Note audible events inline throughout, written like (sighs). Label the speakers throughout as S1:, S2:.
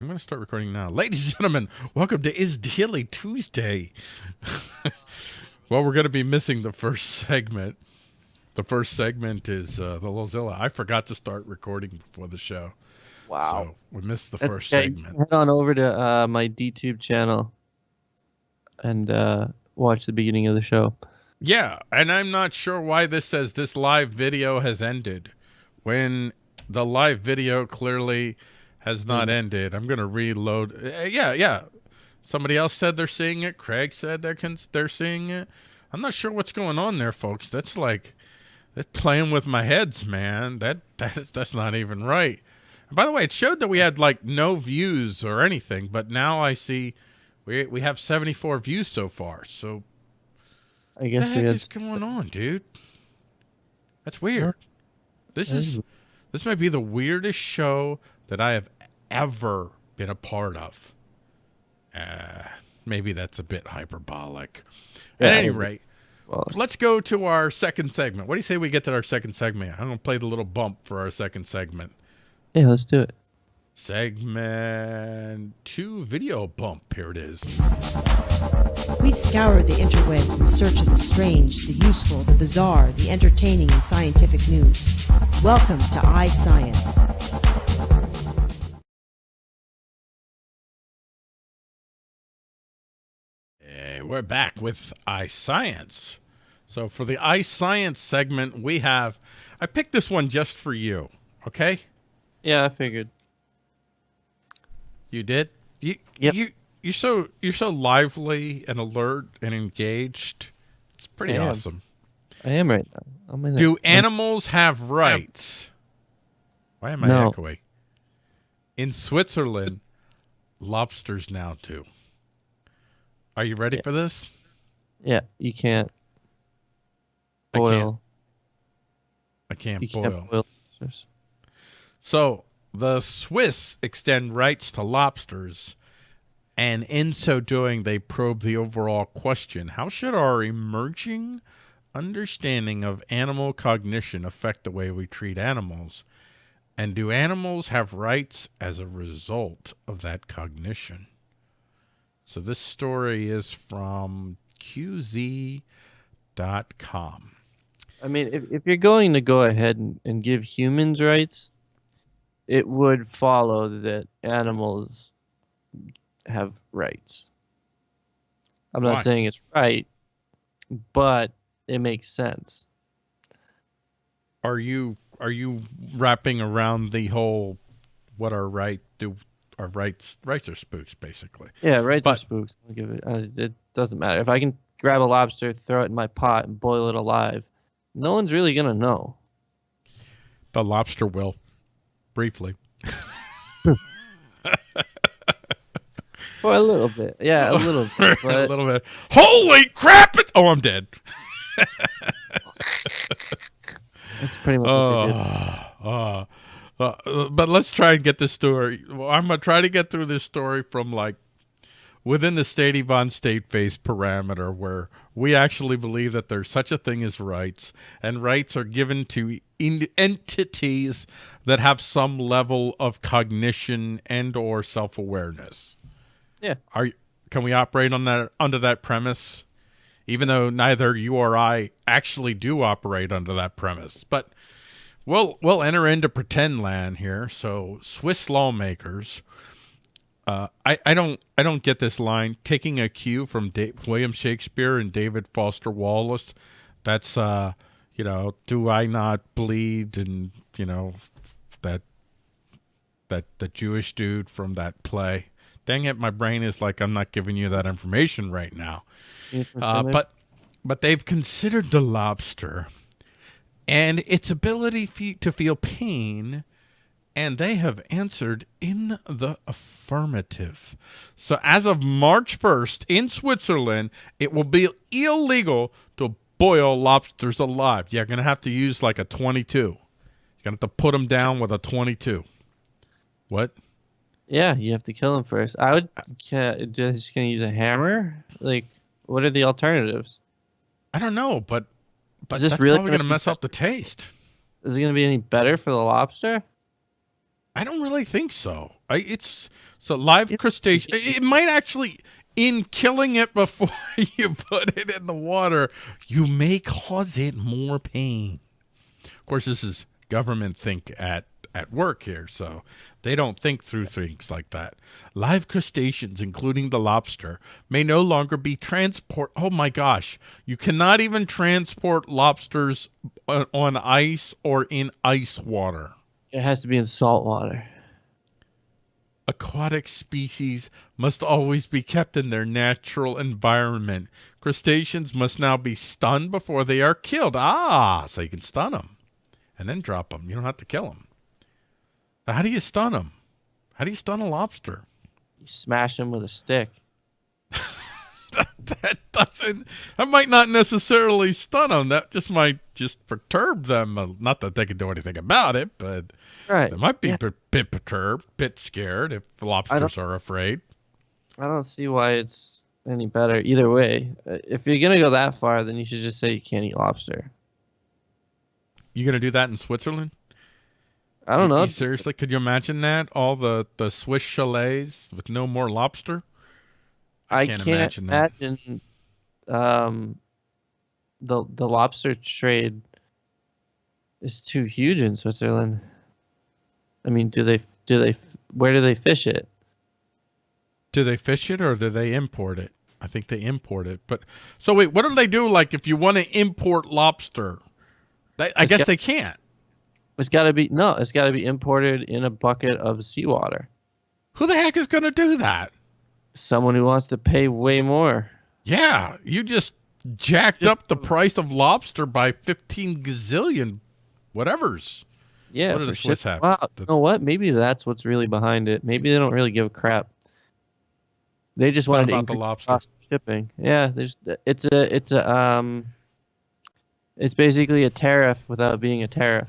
S1: I'm going to start recording now. Ladies and gentlemen, welcome to Is Daily Tuesday. (laughs) well, we're going to be missing the first segment. The first segment is uh, the Lozilla. I forgot to start recording before the show.
S2: Wow.
S1: So we missed the
S2: That's
S1: first
S2: okay.
S1: segment.
S2: Head on over to uh, my DTube channel and uh, watch the beginning of the show.
S1: Yeah, and I'm not sure why this says this live video has ended when the live video clearly has not ended. I'm going to reload. Uh, yeah, yeah. Somebody else said they're seeing it. Craig said they're they're seeing it. I'm not sure what's going on there, folks. That's like that's playing with my heads, man. That that's that's not even right. And by the way, it showed that we had like no views or anything, but now I see we we have 74 views so far. So
S2: I
S1: what
S2: guess
S1: the heck is going on, dude? That's weird. This is
S2: is-
S1: this might be the weirdest show that I have ever been a part of. Uh, maybe that's a bit hyperbolic.
S2: Yeah,
S1: At any rate,
S2: well,
S1: let's go to our second segment. What do you say we get to our second segment? I'm going to play the little bump for our second segment.
S2: yeah, let's do it.
S1: Segment two video bump. Here it is.
S3: We scour the interwebs in search of the strange, the useful, the bizarre, the entertaining, and scientific news. Welcome to iScience.
S1: We're back with iScience. So for the iScience segment, we have, I picked this one just for you. Okay,
S2: Yeah, I figured.
S1: you did. You,
S2: Yep.
S1: you, you're so you're so lively and alert and engaged. It's pretty
S2: I
S1: awesome.
S2: I am right now. I'm in
S1: Do
S2: it.
S1: animals have rights? Why am I
S2: No.
S1: echoing? In Switzerland, lobsters now do. Are you ready
S2: Yeah.
S1: for this?
S2: Yeah, you can't
S1: I can't
S2: boil.
S1: I can't
S2: You
S1: boil.
S2: can't boil.
S1: So the Swiss extend rights to lobsters, and in so doing, they probe the overall question how should our emerging understanding of animal cognition affect the way we treat animals? And do animals have rights as a result of that cognition? So this story is from QZ.com.
S2: I mean, if, if you're going to go ahead and, and give humans rights, it would follow that animals have rights. I'm not saying it's right, but it makes sense.
S1: are you are you wrapping around the whole what are right do our rights rights are spooks basically
S2: Yeah, rights are spooks. I'll give it. Uh, it doesn't matter if I can grab a lobster, throw it in my pot, and boil it alive. No one's really gonna know.
S1: the lobster will briefly (laughs)
S2: For a little bit, yeah, a little (laughs) bit.
S1: a little bit holy crap it's oh i'm dead (laughs)
S2: that's pretty much what they did.
S1: uh, uh, but let's try and get this story well, i'm gonna try to get through this story from like within the state Yvonne state face parameter where we actually believe that there's such a thing as rights and rights are given to in- entities that have some level of cognition and or self-awareness
S2: Yeah.
S1: are can we operate on that under that premise even though neither you or I actually do operate under that premise but we'll we'll enter into pretend land here so Swiss lawmakers uh, I, I don't I don't get this line. Taking a cue from da- William Shakespeare and David Foster Wallace. That's uh, you know, do I not bleed? And you know, that that the Jewish dude from that play. Dang it, my brain is like I'm not giving you that information right now. Uh, but but they've considered the lobster and its ability fe- to feel pain, and they have answered in the affirmative. So as of March 1st in Switzerland, it will be illegal to boil lobsters alive. You're going to have to use like a 22. You're going to have to put them down with a 22. What?
S2: yeah, you have to kill them first. I would just gonna use a hammer. Like, what are the alternatives?
S1: I don't know, but but
S2: Is this
S1: that's
S2: really
S1: going to mess up the taste.
S2: Is it gonna be any better for the lobster?
S1: I don't really think so. I, it's so live crustacean. It, it might actually, in killing it (laughs) before you put it in the water, you may cause it more pain. Of course, this is government think at at work here, so they don't think through things like that. Live crustaceans, including the lobster, may no longer be transport. Oh my gosh, you cannot even transport lobsters on- on ice or in ice water.
S2: It has to be in salt water.
S1: Aquatic species must always be kept in their natural environment. Crustaceans must now be stunned before they are killed. Ah, so you can stun them and then drop them. You don't have to kill them. How do you stun them? How do you stun a lobster?
S2: You smash them with a stick. (laughs)
S1: that doesn't that might not necessarily stun them that just might just perturb them Uh, not that they can do anything about it but
S2: Right.
S1: they might be
S2: Yeah.
S1: a bit perturbed bit scared if lobsters are afraid
S2: I don't see why it's any better either way. Uh, If you're gonna go that far, then you should just say you can't eat lobster.
S1: you gonna do that in switzerland
S2: I don't know.
S1: seriously could you imagine that all the the swiss chalets with no more lobster
S2: I
S1: can't
S2: can't,
S1: imagine that.
S2: imagine um, the the lobster trade is too huge in Switzerland. I mean, do they do they where do they fish it?
S1: do they fish it or do they import it i think they import it but so wait what do they do like if you want to import lobster they, i
S2: It's
S1: guess
S2: got-
S1: they can't
S2: It's got to be no. It's got to be imported in a bucket of seawater.
S1: who the heck is going to do that
S2: Someone who wants to pay way more.
S1: Yeah, you just jacked
S2: Just-
S1: up the price of lobster by 15 gazillion whatevers.
S2: Yeah,
S1: What
S2: for
S1: the Swiss
S2: ship-
S1: have?
S2: Wow, you know what? Maybe that's what's really behind it. Maybe they don't really give a crap. They just
S1: It's
S2: wanted to increase
S1: lobster.
S2: cost of shipping. Yeah, there's it's a it's a um, it's basically a tariff without being a tariff.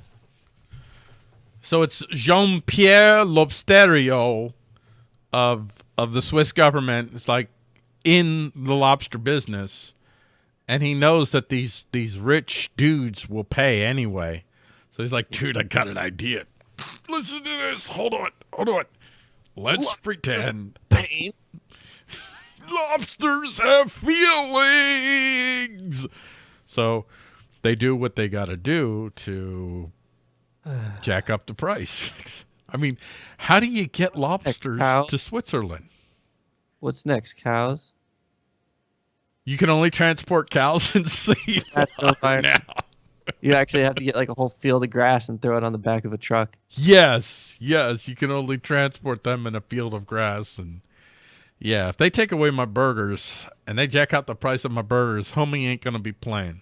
S1: So it's Jean-Pierre Lobsterio of of the Swiss government. It's like in the lobster business and he knows that these these rich dudes will pay anyway. So he's like, "Dude, I got an idea. Listen to this. Hold on. Hold on. Let's pretend
S2: Pain. (laughs)
S1: lobsters have feelings. So they do what they got to do to (sighs) jack up the price. (laughs) I mean, how do you get lobsters
S2: cow?
S1: to Switzerland?
S2: What's next? Cows.
S1: You can only transport cows (laughs) and seed
S2: That's (laughs) so fire.
S1: now.
S2: You actually have to get like a whole field of grass and throw it on the back of a truck.
S1: Yes, yes, you can only transport them in a field of grass and yeah, if they take away my burgers and they jack out the price of my burgers, homie ain't gonna be playing.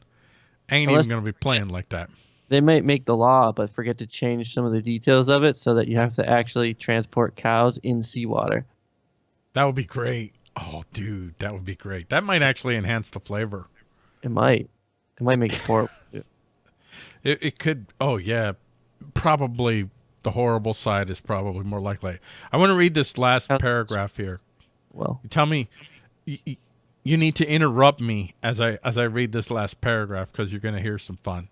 S1: Ain't
S2: Unless-
S1: even gonna be playing like that.
S2: They might make the law, but forget to change some of the details of it so that you have to actually transport cows in seawater.
S1: That would be great. Oh, dude, that would be great. That might actually enhance the flavor.
S2: It might. It might make it horrible. (laughs)
S1: It, it could. Oh, yeah. Probably the horrible side is probably more likely. I want to read this last
S2: How-
S1: paragraph here.
S2: Well,
S1: You tell me. You, you- you need to interrupt me as I as I read this last paragraph because you're going to hear some fun.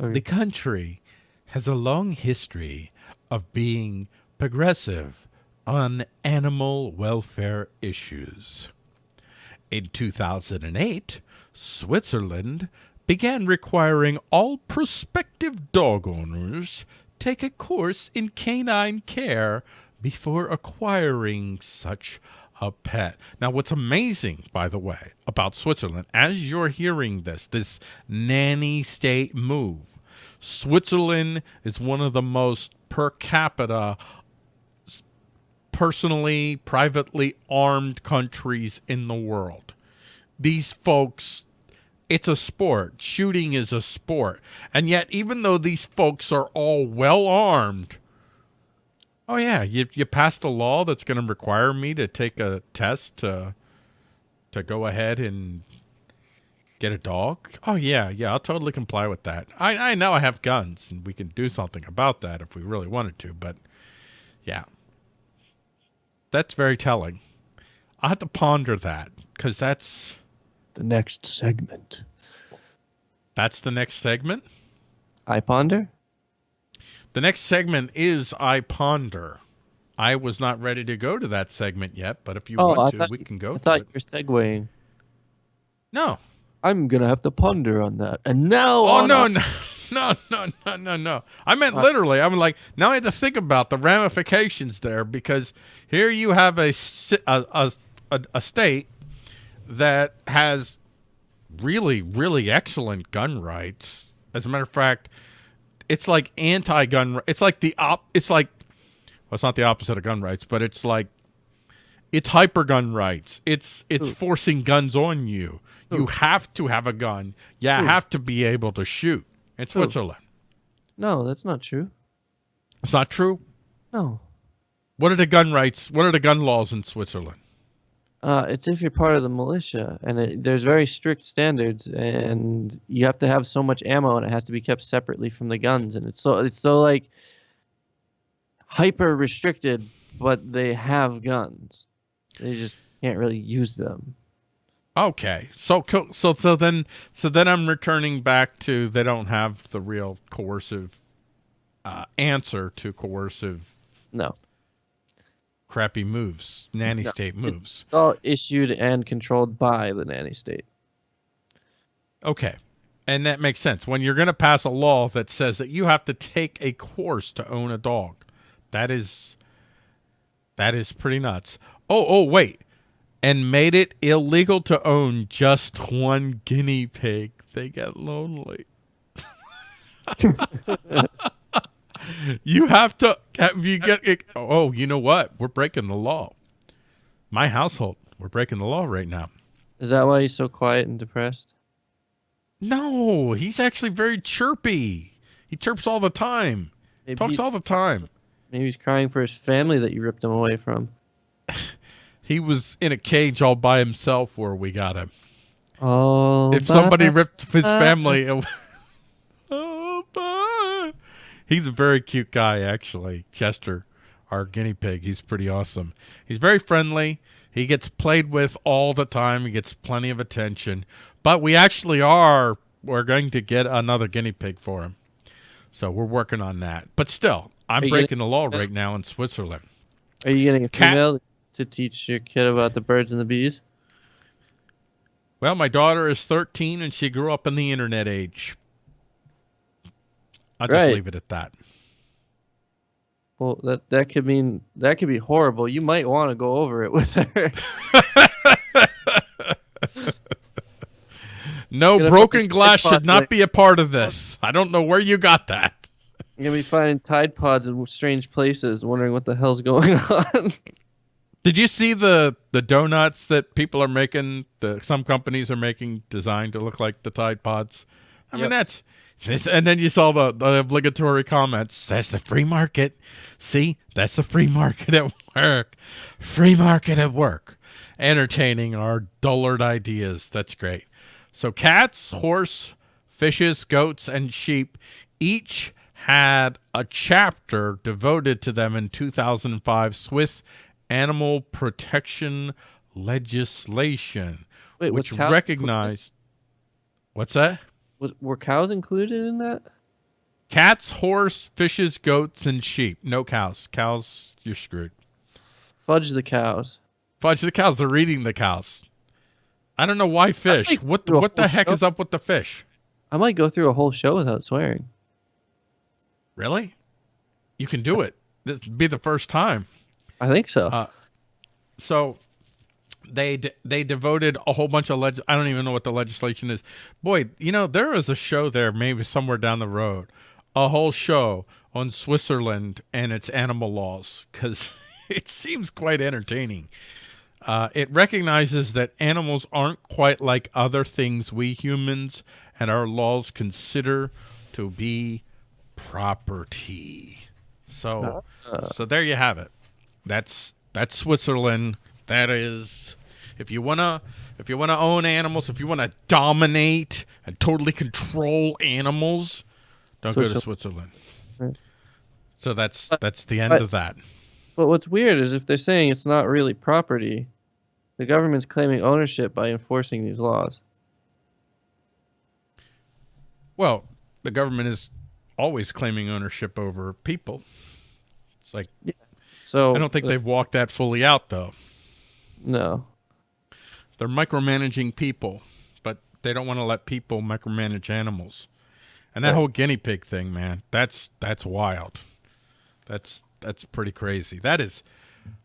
S1: The country has a long history of being progressive on animal welfare issues. In 2008, Switzerland began requiring all prospective dog owners take a course in canine care before acquiring such a pet. Now, what's amazing, by the way, about Switzerland, as you're hearing this, this nanny state move, Switzerland is one of the most per capita personally, privately armed countries in the world. These folks, it's a sport. Shooting is a sport. And yet, even though these folks are all well armed, oh, yeah, you, you passed a law that's going to require me to take a test to, to go ahead and get a dog? Oh, yeah, yeah, I'll totally comply with that. I, I know I have guns and we can do something about that if we really wanted to, but yeah. That's very telling. I have to ponder that because that's
S2: the next segment.
S1: that's the next segment.
S2: I ponder.
S1: The next segment is I Ponder. I was not ready to go to that segment yet, but if you
S2: Oh, I
S1: want to,
S2: thought
S1: we can go
S2: I
S1: to
S2: thought
S1: it.
S2: you were segueing.
S1: No.
S2: I'm gonna have to ponder on that. And now,
S1: Oh no, no, (laughs) no, no, no, no, no. I meant
S2: What?
S1: literally. I'm like now I had to think about the ramifications there because here you have a a a, a, a state that has really really excellent gun rights. As a matter of fact, it's like anti-gun. It's like the op. It's like well, it's not the opposite of gun rights, but it's like it's hyper gun rights. It's it's
S2: Ooh.
S1: forcing guns on you. You have to have a gun. You
S2: Ooh.
S1: have to be able to shoot. In Switzerland.
S2: no, that's not true.
S1: It's not true.
S2: No,
S1: What are the gun rights? What are the gun laws in Switzerland?
S2: Uh, it's if you're part of the militia, and it, there's very strict standards, and you have to have so much ammo, and it has to be kept separately from the guns, and it's so it's so like hyper restricted, but they have guns. They just can't really use them.
S1: Okay, so so so then so then I'm returning back to they don't have the real coercive uh, answer to coercive
S2: No,
S1: crappy moves, nanny
S2: No,
S1: state moves.
S2: it's all issued and controlled by the nanny state.
S1: Okay. And that makes sense. When you're going to pass a law that says that you have to take a course to own a dog, that is that is pretty nuts. Oh, oh, wait. And made it illegal to own just one guinea pig. They get lonely. (laughs) (laughs) you have to have you get it. Oh, you know what? We're breaking the law. My household, we're breaking the law right now.
S2: Is that why he's so quiet and depressed?
S1: No, he's actually very chirpy. He chirps all the time.
S2: Maybe
S1: Talks all the time.
S2: maybe he's crying for his family that you ripped him away from. (laughs)
S1: He was in a cage all by himself where we got him.
S2: Oh,
S1: if somebody ripped his family. He's a very cute guy, actually. Chester, our guinea pig, he's pretty awesome. He's very friendly. He gets played with all the time. He gets plenty of attention. But we actually are. We're going to get another guinea pig for him. So we're working on that. But still, I'm breaking the law right now in Switzerland.
S2: Are you getting a
S1: Cat-
S2: female to teach your kid about the birds and the bees?
S1: Well, my daughter is 13 and she grew up in the internet age. I'll just
S2: Right.
S1: leave it at that.
S2: Well, that that could mean that could be horrible. You might want to go over it with her. (laughs) (laughs)
S1: No broken glass should not be a part of this. I don't know where you got that.
S2: You're gonna be finding Tide Pods in strange places, wondering what the hell's going (laughs) on.
S1: Did you see the the donuts that people are making? The some companies are making designed to look like the Tide Pods. I mean that's, and then you saw the, the obligatory comments. That's the free market. See, that's the free market at work. Free market at work. Entertaining our dullard ideas. That's great. So cats, horse, fishes, goats, and sheep each had a chapter devoted to them in 2005 Swiss animal protection legislation,
S2: Wait,
S1: which
S2: cows
S1: recognized. What's that?
S2: Was, were cows included in that?
S1: Cats, horse, fishes, goats, and sheep. No cows. Cows, you're screwed.
S2: Fudge the cows.
S1: Fudge the cows. They're eating the cows. I don't know why fish. What the, what the heck
S2: show.
S1: is up with the fish?
S2: I might go through a whole show without swearing.
S1: Really? You can do it. This would be the first time.
S2: I think so.
S1: Uh, So they d- they devoted a whole bunch of leg. I don't even know what the legislation is. Boy, you know there is a show there, maybe somewhere down the road, a whole show on Switzerland and its animal laws because (laughs) it seems quite entertaining. Uh, it recognizes that animals aren't quite like other things we humans and our laws consider to be property. So, so there you have it. That's that's Switzerland. That is, if you wanna, if you wanna own animals, if you wanna dominate and totally control animals, don't go to
S2: Switzerland.
S1: So that's
S2: But-
S1: that's the end
S2: but-
S1: of that.
S2: but what's weird is if they're saying it's not really property, the government's claiming ownership by enforcing these laws.
S1: Well, the government is always claiming ownership over people. It's like yeah.
S2: So
S1: I don't think they've walked that fully out though.
S2: No.
S1: They're micromanaging people, but they don't want to let people micromanage animals. And that
S2: Right.
S1: whole guinea pig thing, man, that's that's wild. That's that's pretty crazy. That is,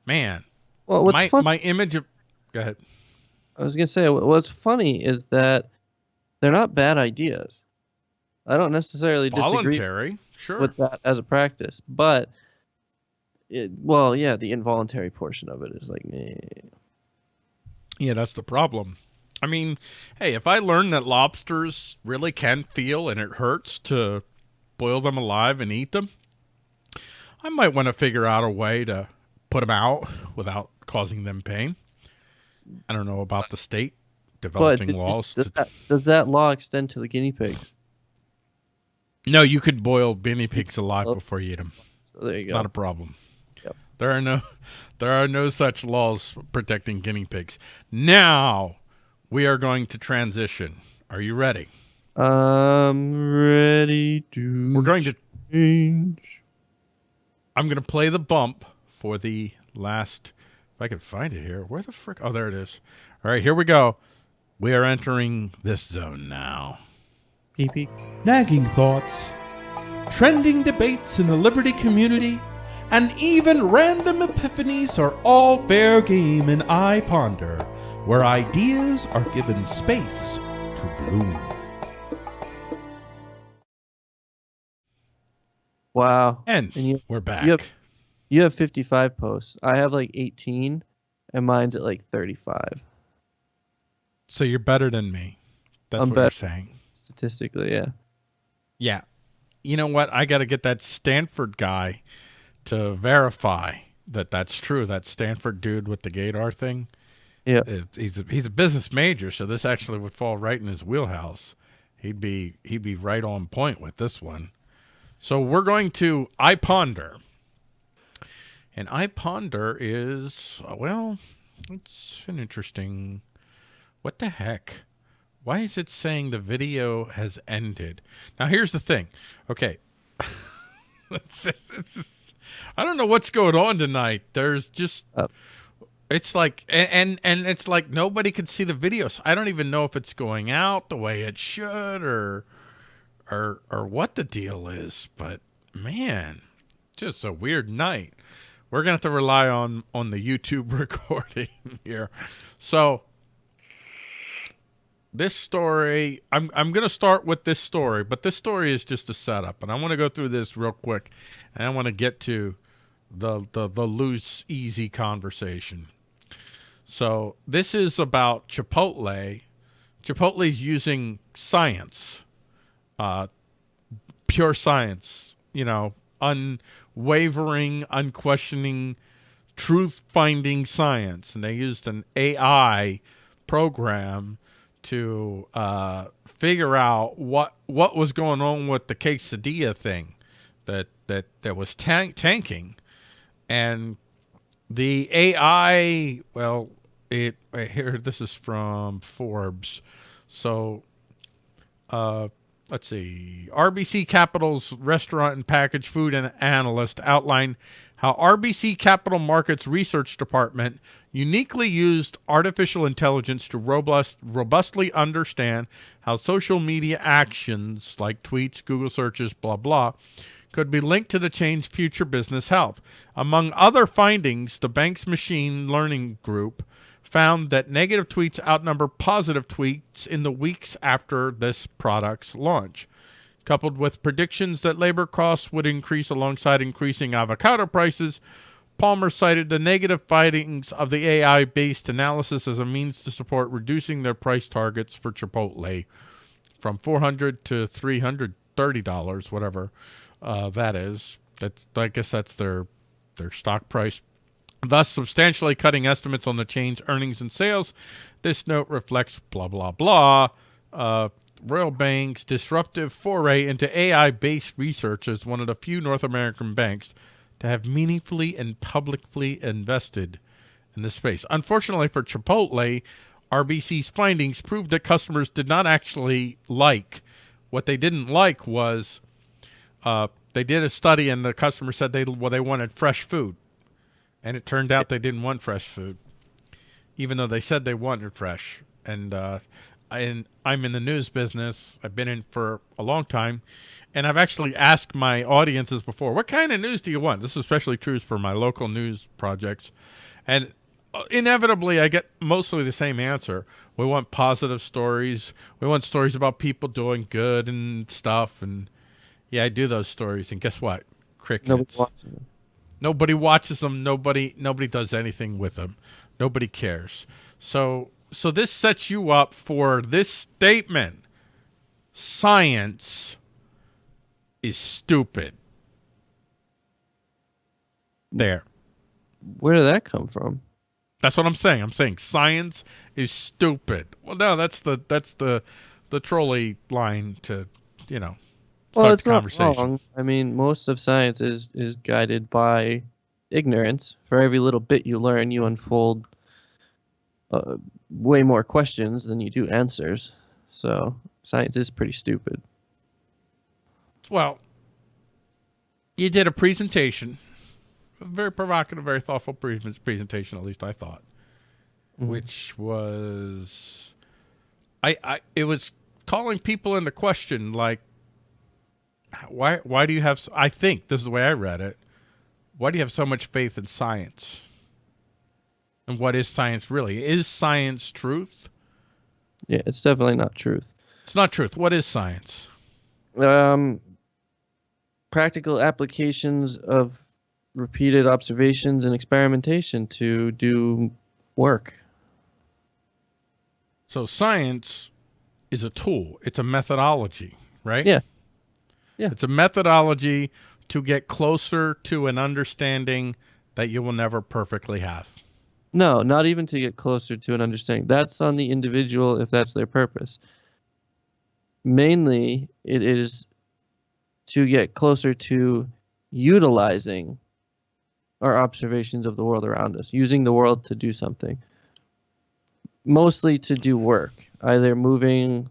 S1: man.
S2: Well, what's
S1: my
S2: fun?
S1: my image of. Go ahead.
S2: I was gonna say what's funny is that they're not bad ideas. I don't necessarily disagree
S1: Voluntary, sure.
S2: with that as a practice, but it, well, yeah, the involuntary portion of it is like, meh.
S1: Yeah, that's the problem. I mean, hey, if I learn that lobsters really can feel and it hurts to boil them alive and eat them, I might want to figure out a way to put them out without causing them pain. I don't know about the state developing
S2: does,
S1: laws.
S2: does
S1: to-
S2: that does that law extend to the guinea pigs?
S1: no, you could boil guinea pigs alive
S2: Oh.
S1: before you eat them.
S2: So there you go.
S1: Not a problem.
S2: Yep.
S1: There are no there are no such laws protecting guinea pigs. Now we are going to transition. Are you ready?
S2: I'm ready to.
S1: We're going to
S2: change.
S1: I'm going to play the bump for the last if I can find it here. Where the frick? Oh, there it is. All right, here we go. We are entering this zone now.
S2: Pee pee.
S4: nagging thoughts, trending debates in the Liberty community, and even random epiphanies are all fair game in I Ponder, where ideas are given space to bloom.
S2: Wow.
S1: And,
S2: And you-
S1: we're back.
S2: you have- You have 55 posts. I have like 18, and mine's at like 35
S1: So you're better than me. That's
S2: I'm
S1: what
S2: bet-
S1: you're saying.
S2: statistically. Yeah.
S1: Yeah. You know what? I got to get that Stanford guy to verify that that's true. That Stanford dude with the Gator thing.
S2: Yeah.
S1: He's a, he's a business major, so this actually would fall right in his wheelhouse. He'd be he'd be right on point with this one. So we're going to I ponder, and I ponder is uh, well, it's an interesting. What the heck? Why is it saying the video has ended? Now here's the thing. Okay. (laughs) this is I don't know what's going on tonight. There's just
S2: Uh.
S1: it's like and, and and it's like nobody can see the videos. I don't even know if it's going out the way it should or or or what the deal is, but man, just a weird night. We're gonna have to rely on on the YouTube (laughs) recording here. So this story I'm I'm going to start with this story, but this story is just a setup and I want to go through this real quick and I want to get to the the the loose easy conversation. So, this is about Chipotle. Chipotle's using science. Uh pure science, you know, unwavering, unquestioning truth finding science and they used an AI program to uh, figure out what what was going on with the quesadilla thing that that that was tank, tanking, and the AI. Well, it right here. This is from Forbes. So, uh, let's see. RBC Capital's restaurant and packaged food and analyst outlined how RBC Capital Markets Research Department uniquely used artificial intelligence to robust, robustly understand how social media actions like tweets, Google searches, blah, blah, could be linked to the chain's future business health. Among other findings, the bank's machine learning group found that negative tweets outnumber positive tweets in the weeks after this product's launch. Coupled with predictions that labor costs would increase alongside increasing avocado prices, Palmer cited the negative findings of the AI based analysis as a means to support reducing their price targets for Chipotle from 400 to $330, whatever uh, that is. That's, I guess that's their, their stock price thus substantially cutting estimates on the chain's earnings and sales. This note reflects blah, blah, blah. Uh, Royal Bank's disruptive foray into AI based research as one of the few North American banks to have meaningfully and publicly invested in this space. Unfortunately for Chipotle, RBC's findings proved that customers did not actually like. What they didn't like was Uh, they did a study, and the customer said they well they wanted fresh food, and it turned out they didn't want fresh food, even though they said they wanted fresh. And uh, I, I'm in the news business. I've been in for a long time, and I've actually asked my audiences before, what kind of news do you want? This is especially true for my local news projects, and uh, inevitably I get mostly the same answer. We want positive stories. We want stories about people doing good and stuff. And yeah, I do those stories. And guess what? Crickets.
S2: Nobody watching them.
S1: Nobody watches them. Nobody nobody does anything with them. Nobody cares. So so this sets you up for this statement. Science is stupid. There.
S2: Where did that come from?
S1: That's what I'm saying. I'm saying science is stupid. Well, no, that's the that's the the trolley line to, you know, start
S2: Well, it's
S1: the
S2: not
S1: conversation.
S2: wrong. I mean, most of science is is guided by ignorance. For every little bit you learn, you unfold uh, way more questions than you do answers. So science is pretty stupid.
S1: Well, you did a presentation, a very provocative, very thoughtful pre- presentation. At least I thought,
S2: Mhm.
S1: which was, I, I, it was calling people into question, like, why, why do you have? I think this is the way I read it. Why do you have so much faith in science? And what is science really? Is science truth?
S2: Yeah, it's definitely not truth.
S1: It's not truth. What is science?
S2: Um, practical applications of repeated observations and experimentation to do work.
S1: So science is a tool. It's a methodology, right?
S2: Yeah. Yeah.
S1: It's a methodology to get closer to an understanding that you will never perfectly have.
S2: No, not even to get closer to an understanding. That's on the individual if that's their purpose. Mainly, it is to get closer to utilizing our observations of the world around us, using the world to do something. Mostly to do work, either moving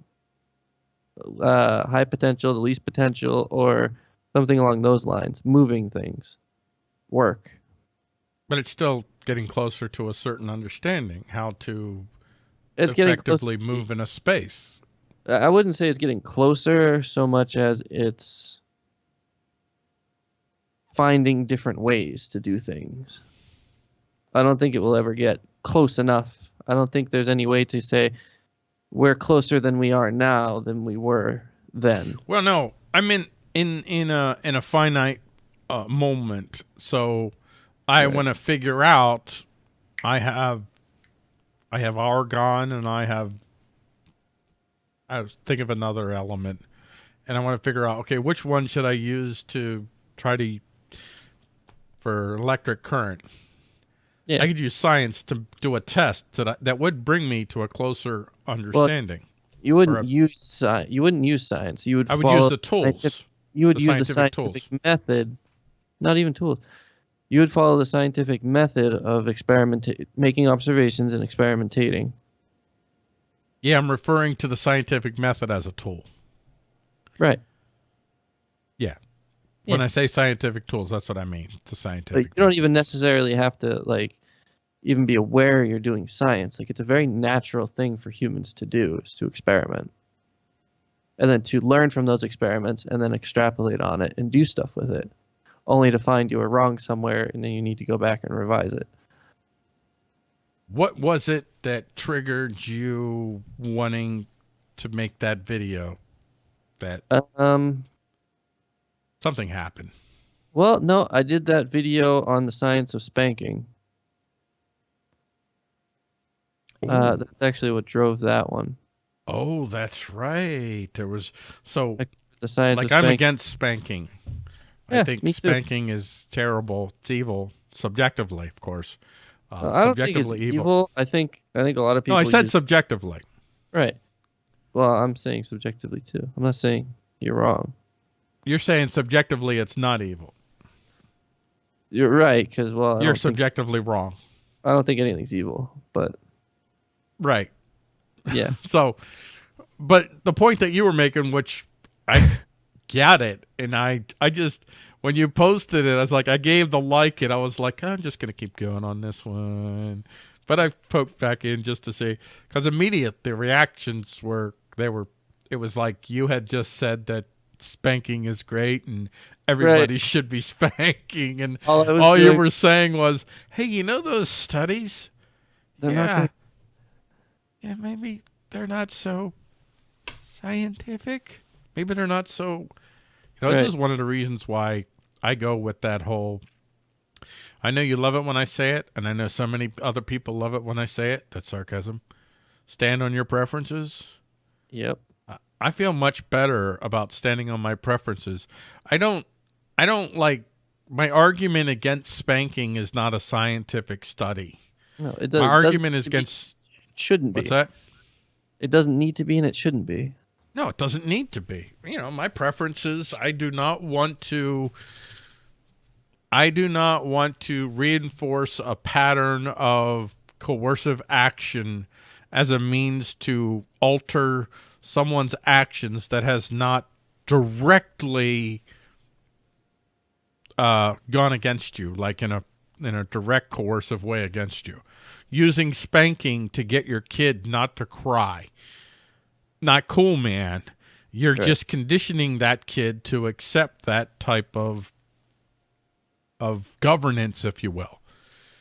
S2: uh, high potential to least potential or something along those lines, moving things, work.
S1: But it's still getting closer to a certain understanding how to
S2: It's
S1: effectively move in a space.
S2: I wouldn't say it's getting closer so much as it's finding different ways to do things. I don't think it will ever get close enough. I don't think there's any way to say we're closer than we are now than we were then.
S1: Well, no, I mean in in a in a finite uh, moment. So I
S2: Right.
S1: want to figure out. I have, I have argon, and I have. I was thinking of another element, and I want to figure out. Okay, which one should I use to try to for electric current?
S2: Yeah.
S1: I could use science to do a test that I, that would bring me to a closer understanding.
S2: You wouldn't
S1: a-
S2: use sci- you wouldn't use science. You would
S1: I would use the tools.
S2: you would
S1: the
S2: use the
S1: scientific tools.
S2: method, not even tools. You would follow the scientific method of experiment, making observations and experimentating.
S1: Yeah, I'm referring to the scientific method as a tool.
S2: Right.
S1: Yeah. When
S2: Yeah.
S1: I say scientific tools, that's what I mean. The
S2: Like,
S1: scientific.
S2: you don't even necessarily have to like even be aware you're doing science. Like it's a very natural thing for humans to do is to experiment. And then to learn from those experiments and then extrapolate on it and do stuff with it. Only to find you were wrong somewhere and then you need to go back and revise it.
S1: what was it that triggered you wanting to make that video? That
S2: Um
S1: something happened.
S2: well no, I did that video on the science of spanking. Uh, that's actually what drove that one.
S1: oh, that's right. There was so
S2: Like, The science
S1: like I'm against spanking. I think
S2: me too.
S1: spanking is terrible. It's evil, subjectively, of course. Uh,
S2: Uh, I don't think it's
S1: subjectively
S2: evil. I think I think a lot of people.
S1: No, I said
S2: use-
S1: subjectively.
S2: right. Well, I'm saying subjectively too. I'm not saying you're wrong.
S1: You're saying subjectively it's not evil.
S2: You're right because well, I
S1: You're
S2: don't, think,
S1: subjectively wrong.
S2: I don't think anything's evil, but
S1: Right.
S2: yeah, (laughs)
S1: So, but the point that you were making, which I (laughs) get it. And I, I just, when you posted it, I was like, I gave the like and I was like, I'm just going to keep going on this one. But I poked back in just to see, because immediate, the reactions were, they were, it was like you had just said that spanking is great and everybody (laughs) should be spanking. And
S2: All
S1: all you were saying was, hey, you know those studies?
S2: They're
S1: yeah.
S2: not
S1: yeah, maybe they're not so scientific. Maybe they're not so. You know, this is one of the reasons why I go with that whole. I know you love it when I say it, and I know so many other people love it when I say it. That's sarcasm. Stand on your preferences.
S2: Yep.
S1: I- feel much better about standing on my preferences. I don't. I don't like. My argument against spanking is not a scientific study.
S2: No, it doesn't.
S1: My argument is
S2: doesn't need to be-
S1: against.
S2: shouldn't be.
S1: What's that?
S2: It doesn't need to be, and it shouldn't be.
S1: No, it doesn't need to be. You know, my preferences, I do not want to I do not want to reinforce a pattern of coercive action as a means to alter someone's actions that has not directly uh, gone against you, like in a in a direct coercive way against you. Using spanking to get your kid not to cry not cool, man. You're
S2: Right.
S1: just conditioning that kid to accept that type of of governance, if you will.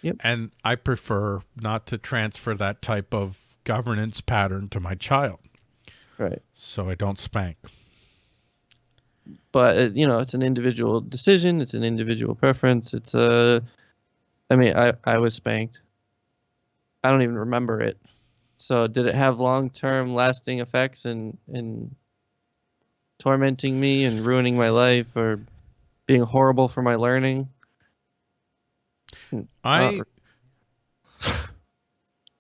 S2: Yep.
S1: And I prefer not to transfer that type of governance pattern to my child,
S2: Right.
S1: so I don't spank.
S2: But you know, it's an individual decision. It's an individual preference. It's a. I mean, I I was spanked. I don't even remember it. So did it have long-term lasting effects and and tormenting me and ruining my life or being horrible for my learning?
S1: I
S2: Not- (laughs)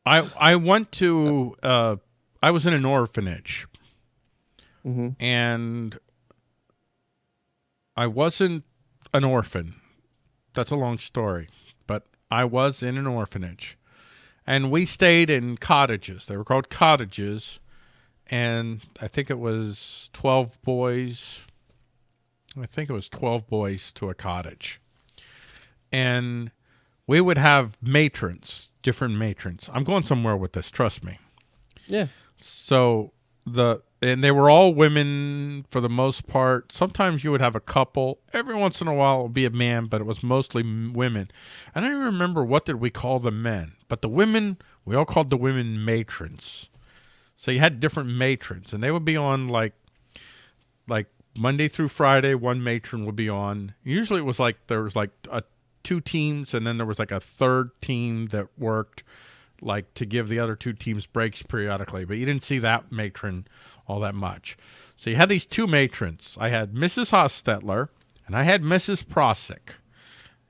S1: I I went to uh I was in an orphanage
S2: hmm
S1: and I wasn't an orphan. That's a long story, but I was in an orphanage. And we stayed in cottages. They were called cottages. And I think it was 12 boys. I think it was 12 boys to a cottage. And we would have matrons, different matrons. I'm going somewhere with this, trust me.
S2: Yeah.
S1: So the and they were all women for the most part. Sometimes you would have a couple. Every once in a while it would be a man, but it was mostly women. I don't even remember what did we call the men, but the women we all called the women matrons. So you had different matrons, and they would be on like like Monday through Friday. One matron would be on. Usually it was like there was like a two teams, and then there was like a third team that worked like to give the other two teams breaks periodically, but you didn't see that matron all that much. So you had these two matrons. I had Mrs. Hostetler and I had Mrs. Prosick.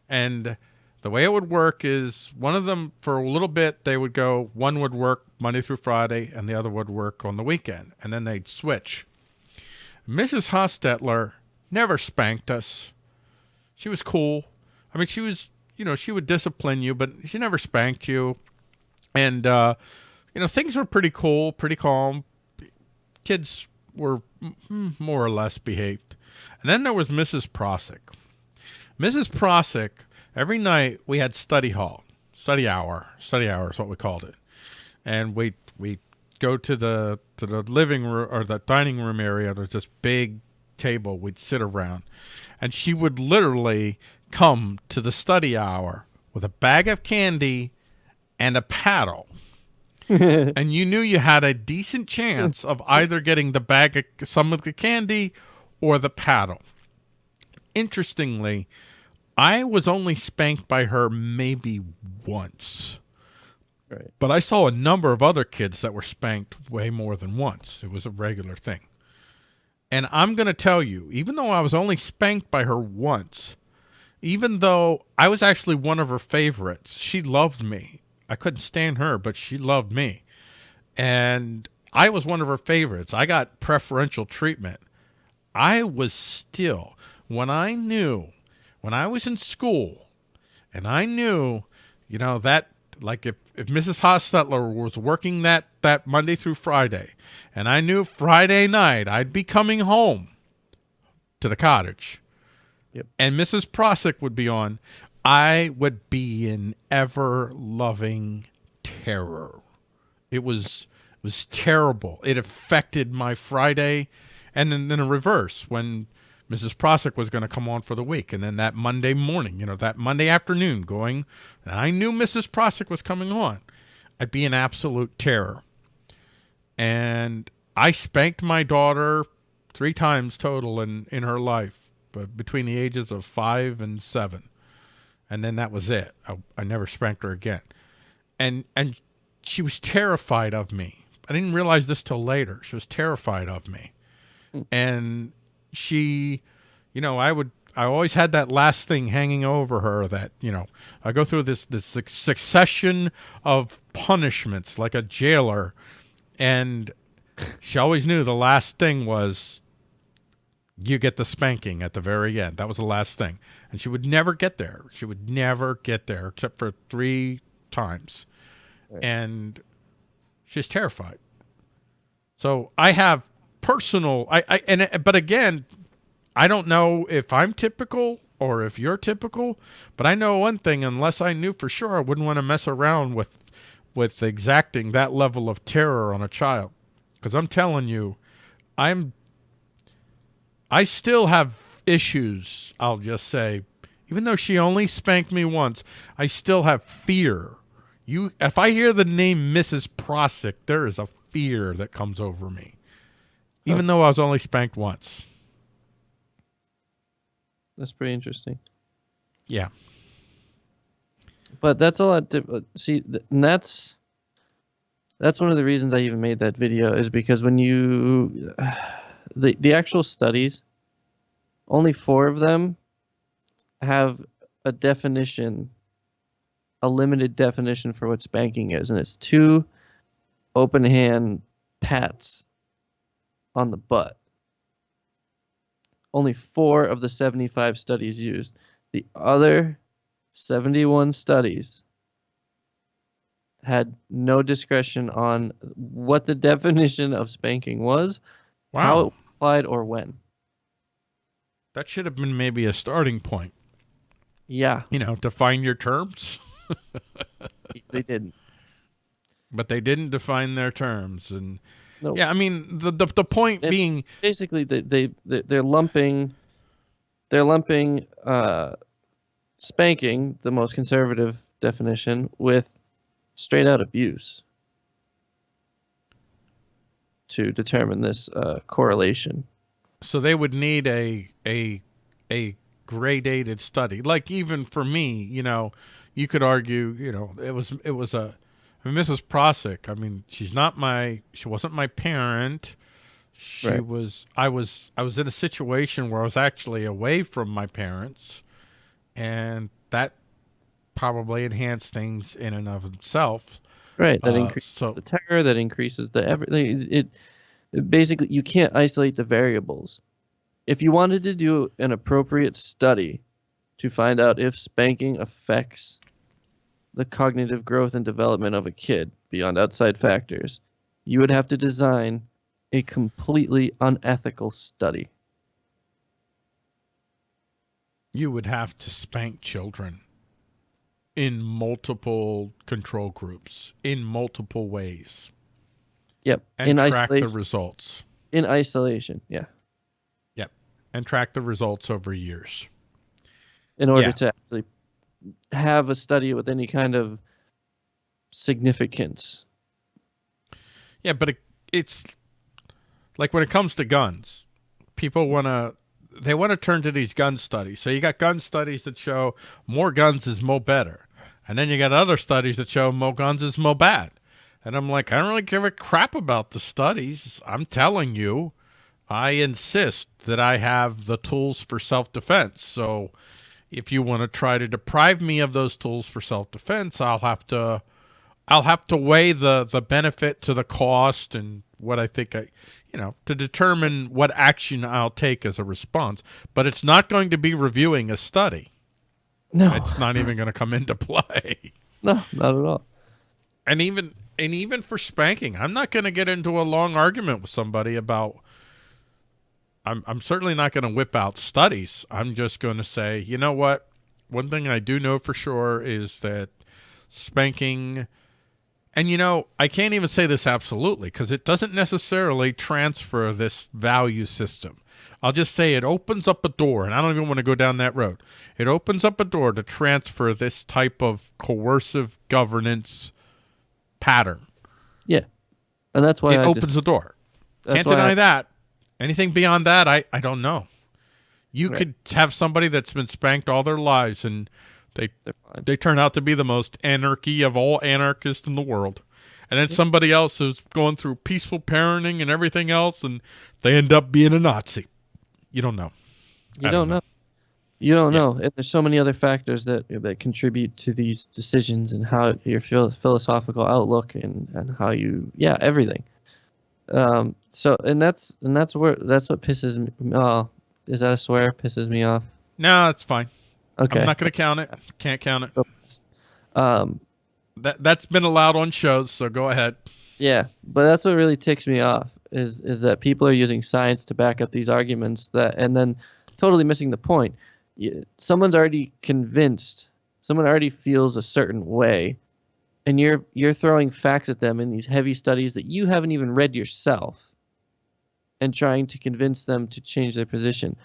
S1: And the way it would work is one of them for a little bit they would go one would work Monday through Friday and the other would work on the weekend and then they'd switch. Mrs. Hostetler never spanked us. She was cool. I mean she was you know, she would discipline you, but she never spanked you and uh, you know things were pretty cool, pretty calm. Kids were more or less behaved, and then there was Mrs. Prosick. Mrs. Prosick. Every night we had study hall, study hour. Study hour is what we called it, and we we go to the to the living room or the dining room area. There's this big table we'd sit around, and she would literally come to the study hour with a bag of candy and a paddle. (laughs) and you knew you had a decent chance of either getting the bag of some of the candy or the paddle. Interestingly, I was only spanked by her maybe once.
S2: Right.
S1: But I saw a number of other kids that were spanked way more than once. It was a regular thing. And I'm going to tell you, even though I was only spanked by her once, even though I was actually one of her favorites, she loved me. I couldn't stand her, but she loved me. And I was one of her favorites. I got preferential treatment. I was still, when I knew, when I was in school, and I knew, you know, that like if, if Mrs. Hostetler was working that, that Monday through Friday, and I knew Friday night I'd be coming home to the cottage.
S2: Yep.
S1: And Mrs. Prosick would be on. I would be in ever loving terror. It was it was terrible. It affected my Friday, and then, then in reverse when Mrs. Prosick was going to come on for the week, and then that Monday morning, you know, that Monday afternoon, going, and I knew Mrs. Prosick was coming on. I'd be in absolute terror, and I spanked my daughter three times total in in her life, but between the ages of five and seven, and then that was it. I, I never spanked her again, and and she was terrified of me. I didn't realize this till later. She was terrified of me, hmm. and she, you know, I would. I always had that last thing hanging over her that, you know, I go through this this succession of punishments like a jailer and she always knew the last thing was you get the spanking at the very end. That was the last thing. And she would never get there. She would never get there except for three times. And she's terrified. So I have personal I, I and but again, I don't know if I'm typical or if you're typical, but I know one thing unless I knew for sure I wouldn't want to mess around with with exacting that level of terror on a child. Because I'm telling you, I'm I still have issues, I'll just say. Even though she only spanked me once, I still have fear. You if I hear the name Mrs. Prosick, there is a fear that comes over me. Even though I was only spanked once.
S2: That's pretty interesting.
S1: Yeah.
S2: But that's a lot. Di- uh, see, and that's that's one of the reasons I even made that video is because when you the the actual studies, only four of them have a definition, a limited definition for what spanking is, and it's two open hand pats on the butt. Only four of the 75 studies used. The other 71 studies had no discretion on what the (laughs) definition of spanking was, how it
S1: Wow.
S2: Applied, or when.
S1: That should have been maybe a starting point.
S2: Yeah,
S1: You know, define your terms. (laughs)
S2: they didn't.
S1: But they didn't define their terms. And
S2: No.
S1: yeah, I mean the the, the point being
S2: Basically, they they they- they're lumping, they're lumping uh, spanking, the most conservative definition, with straight out abuse to determine this uh, correlation.
S1: so they would need a a a gradated study like even for me you know you could argue you know it was it was a I mean, mrs prosick i mean she's not my she wasn't my parent she
S2: Right.
S1: was i was i was in a situation where i was actually away from my parents and that probably enhanced things in and of itself
S2: Right. That
S1: Uh,
S2: increases
S1: so-
S2: the terror. That increases the everything. It, it basically you can't isolate the variables. If you wanted to do an appropriate study to find out if spanking affects the cognitive growth and development of a kid beyond outside factors, you would have to design a completely unethical study.
S1: you would have to spank children in multiple control groups in multiple ways
S2: Yep.
S1: and
S2: in
S1: track the results
S2: in isolation. Yeah.
S1: yep and track the results over years
S2: in order
S1: Yeah.
S2: to actually have a study with any kind of significance.
S1: yeah but it, it's like when it comes to guns people want to they want to turn to these gun studies so you got gun studies that show more guns is more better and then you got other studies that show more guns is more bad and i'm like i don't really give a crap about the studies i'm telling you i insist that i have the tools for self-defense so if you want to try to deprive me of those tools for self-defense i'll have to I'll have to weigh the the benefit to the cost and what I think I, you know, to determine what action I'll take as a response. But it's not going to be reviewing a study.
S2: No,
S1: It's not even going to come into play. (laughs)
S2: no, not at all.
S1: And even and even for spanking, I'm not going to get into a long argument with somebody about I'm I'm certainly not going to whip out studies. I'm just going to say, you know what? One thing I do know for sure is that spanking and you know, I can't even say this absolutely because it doesn't necessarily transfer this value system. I'll just say it opens up a door, and I don't even want to go down that road. It opens up a door to transfer this type of coercive governance pattern.
S2: Yeah, and that's why
S1: it
S2: I
S1: opens
S2: just,
S1: the door. Can't deny
S2: I-
S1: that. Anything beyond that, I, I don't know. You
S2: Right.
S1: could have somebody that's been spanked all their lives and they they turn out to be the most anarchy of all anarchists in the world. And then somebody else is going through peaceful parenting and everything else and they end up being a Nazi. You don't know.
S2: You don't
S1: don't
S2: know.
S1: know.
S2: You don't
S1: Yeah.
S2: know. And there's so many other factors that that contribute to these decisions and how your philosophical outlook and and how you yeah everything. Um. So and that's and that's where that's what pisses me. Oh, is that a swear? Pisses me off.
S1: No, it's fine.
S2: Okay.
S1: I'm not going to count it. Can't count it.
S2: Um.
S1: That that's been allowed on shows, so go ahead.
S2: Yeah, but that's what really ticks me off is is that people are using science to back up these arguments that and then totally missing the point. Someone's already convinced, someone already feels a certain way, and you're you're throwing facts at them in these heavy studies that you haven't even read yourself, and trying to convince them to change their position.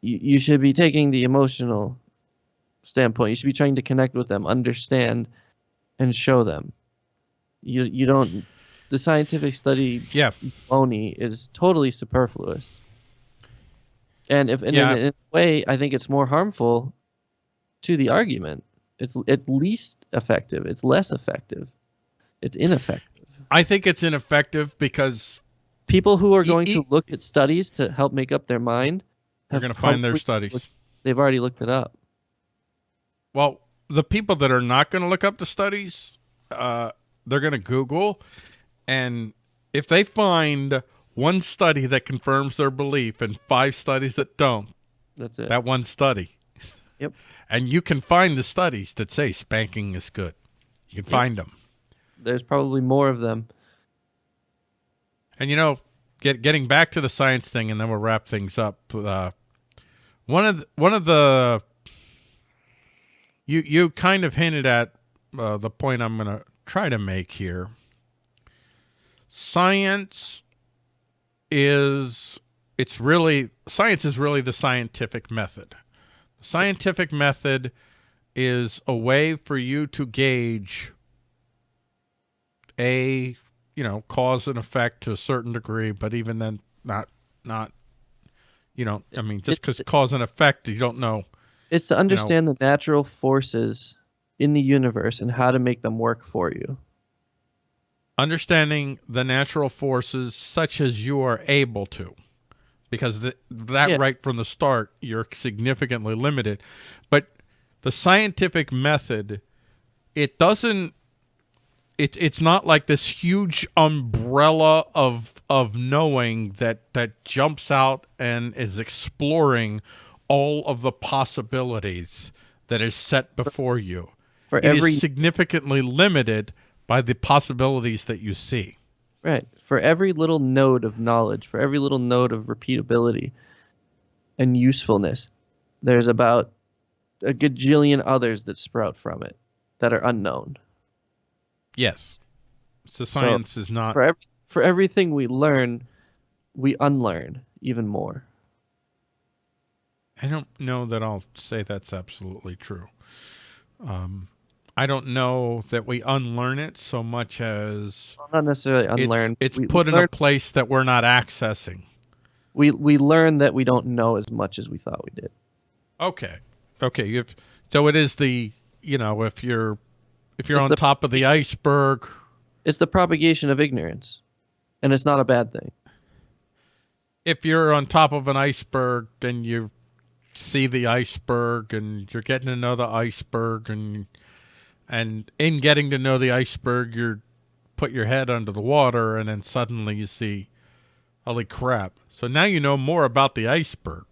S2: You you should be taking the emotional standpoint. You should be trying to connect with them, understand, and show them. You you don't the scientific study
S1: Yeah.
S2: baloney is totally superfluous. And if and
S1: Yeah.
S2: in, in a way, I think it's more harmful to the argument. It's it's least effective. It's less effective. It's ineffective.
S1: I think it's ineffective because
S2: People who are going
S1: e-
S2: to look at studies to help make up their mind,
S1: they're going to find their studies.
S2: looked- they've already looked it up.
S1: Well, the people that are not going to look up the studies, uh, they're going to Google, and if they find one study that confirms their belief and five studies that don't,
S2: That's it.
S1: that one study.
S2: Yep. (laughs)
S1: And you can find the studies that say spanking is good. You can find them.
S2: There's probably more of them.
S1: And you know, get getting back to the science thing, and then we'll wrap things up. Uh, one of the, one of the you you kind of hinted at uh, the point I'm going to try to make here. Science is it's really science is really the scientific method. The scientific method is a way for you to gauge a you know cause and effect to a certain degree but even then not not you know i mean just because cause and effect you don't know
S2: It's to understand the natural forces in the universe and how to make them work for you.
S1: Understanding the natural forces such as you are able to because th- that
S2: Yeah.
S1: right from the start you're significantly limited but the scientific method it doesn't it, it's not like this huge umbrella of of knowing that that jumps out and is exploring all of the possibilities that is set before you
S2: For
S1: It is
S2: every
S1: significantly limited by the possibilities that you see.
S2: Right. For every little node of knowledge, for every little node of repeatability and usefulness, there's about a gajillion others that sprout from it that are unknown.
S1: Yes. So science is not
S2: For for everything we learn, we unlearn even more.
S1: I don't know that I'll say that's absolutely true. Um, I don't know that we unlearn it so much as
S2: Well, not necessarily
S1: it's-
S2: unlearn.
S1: it's,
S2: we,
S1: put in a place that we're not accessing.
S2: we we learn that we don't know as much as we thought we did.
S1: Okay. Okay. You've, so it is the, you know, if you're, if you're
S2: It's
S1: on
S2: the-
S1: top of the iceberg,
S2: It's the propagation of ignorance, and it's not a bad thing.
S1: if you're on top of an iceberg, then you see the iceberg and you're getting to know the iceberg and and in getting to know the iceberg you're put your head under the water and then suddenly you see holy crap. So now you know more about the iceberg.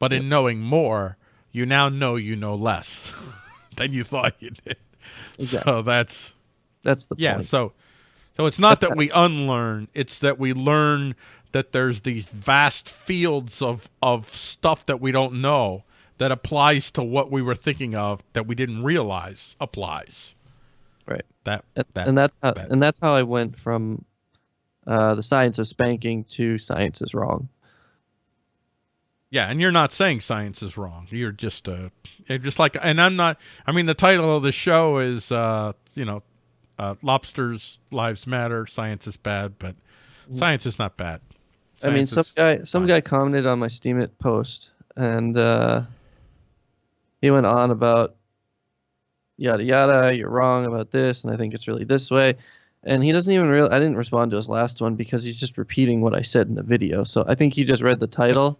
S1: But in knowing more, you now know you know less (laughs) than you thought you did.
S2: Exactly.
S1: So that's
S2: That's the
S1: yeah,
S2: point.
S1: so so it's not that we unlearn, it's that we learn that there's these vast fields of of stuff that we don't know that applies to what we were thinking of that we didn't realize applies.
S2: Right.
S1: That
S2: And,
S1: that
S2: and that's how
S1: that-
S2: and that's how I went from uh, the science of spanking to science is wrong.
S1: Yeah, and you're not saying science is wrong. You're just uh just like and I'm not I mean the title of the show is uh you know uh lobsters lives matter, science is bad, but science is not bad.
S2: I mean, some guy some
S1: fine.
S2: guy commented on my Steemit post, and uh, he went on about yada yada. You're wrong about this, and I think it's really this way. And he doesn't even real. I didn't respond to his last one because he's just repeating what I said in the video. So I think he just read the title,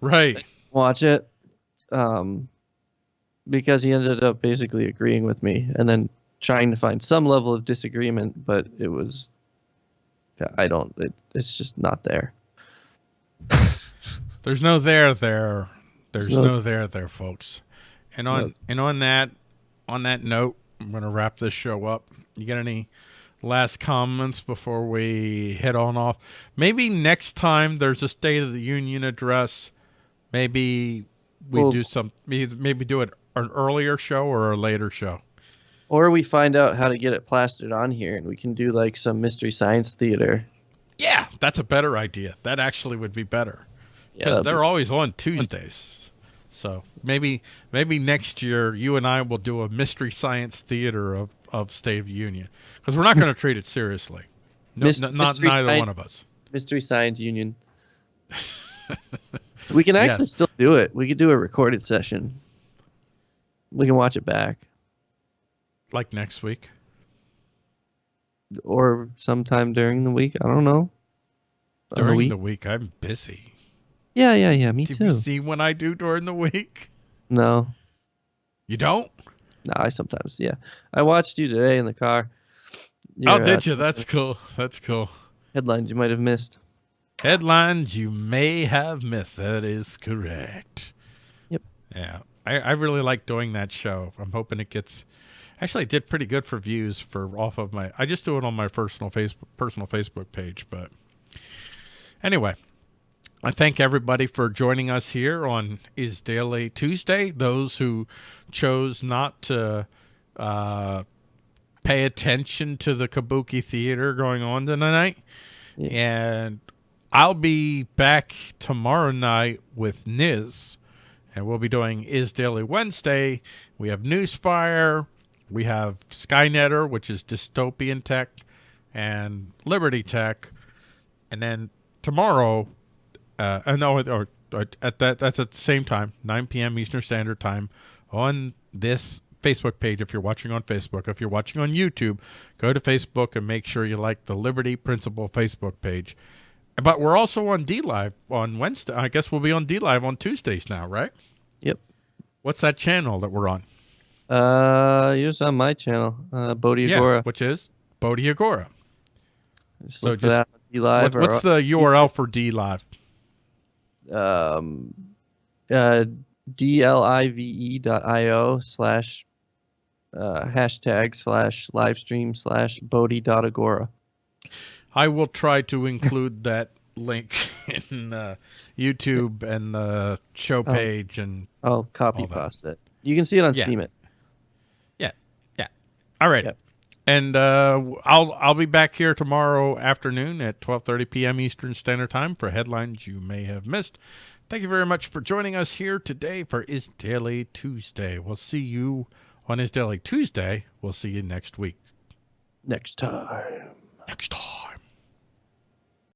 S1: Right.
S2: watch it, um, because he ended up basically agreeing with me, and then trying to find some level of disagreement, but it was. I don't. It, it's just not there. (laughs)
S1: There's no there there. There's
S2: No.
S1: no there there, folks. And on and on that on that note, I'm gonna wrap this show up. You got any last comments before we head on off? Maybe next time there's a State of the Union address, maybe we
S2: Well-
S1: do some maybe, maybe do it an earlier show or a later show.
S2: Or we find out how to get it plastered on here and we can do like some mystery science theater.
S1: Yeah, that's a better idea. That actually would be better.
S2: Yeah,
S1: because
S2: that'd
S1: they're always on Tuesdays. So maybe maybe next year you and I will do a mystery science theater of, of State of Union because we're not going (laughs) to treat it seriously. No, not neither one of us.
S2: mystery science union. (laughs) we can actually
S1: Yes.
S2: still do it. We could do a recorded session. We can watch it back
S1: Like next week.
S2: or sometime during the week. I don't know.
S1: During
S2: week?
S1: the week, I'm busy.
S2: Yeah, yeah, yeah. Me
S1: Do
S2: too.
S1: you see when I do during the week?
S2: No,
S1: You don't?
S2: no. I sometimes, yeah. I watched you today in the car.
S1: oh,
S2: Your, uh,
S1: did you? That's cool. That's cool.
S2: Headlines you might have missed.
S1: Headlines you may have missed. That is correct.
S2: Yep.
S1: Yeah. I, I really like doing that show. I'm hoping it gets actually it did pretty good for views for off of my I just do it on my personal Facebook personal Facebook page, but anyway. I thank everybody for joining us here on Is Daily Tuesday. Those who chose not to uh, pay attention to the Kabuki Theater going on tonight.
S2: Yeah.
S1: And I'll be back tomorrow night with Niz, and we'll be doing Is Daily Wednesday. We have Newsfire, we have Skynetter, which is dystopian tech, and Liberty Tech, and then tomorrow, uh, uh, no, or, or at that that's at the same time, 9 p.m. Eastern Standard Time, on this Facebook page. If you're watching on Facebook, if you're watching on YouTube, go to Facebook and make sure you like the Liberty Principle Facebook page. But we're also on D Live on Wednesday. I guess we'll be on D Live on Tuesdays now, right?
S2: Yep.
S1: What's that channel that we're on?
S2: Uh, yours on my channel, uh, Bodhi Agora.
S1: Yeah, which is Bodhi Agora.
S2: Just
S1: so just-
S2: D Live
S1: What, what's the URL for D Live?
S2: Um, uh, dlive dot io slash uh, hashtag slash live stream slash bodhi dot agora.
S1: I will try to include (laughs) that link (laughs) in uh, YouTube and the show
S2: Oh.
S1: page and
S2: I'll copy paste it. You can see it on
S1: Yeah.
S2: Steam. It. Yeah. Yeah.
S1: All right.
S2: Yep.
S1: And uh, I'll I'll be back here tomorrow afternoon at 12:30 p.m. Eastern Standard Time for headlines you may have missed. Thank you very much for joining us here today for Is Daily Tuesday. We'll see you on Is Daily Tuesday. We'll see you next week.
S2: next time.
S1: Next time.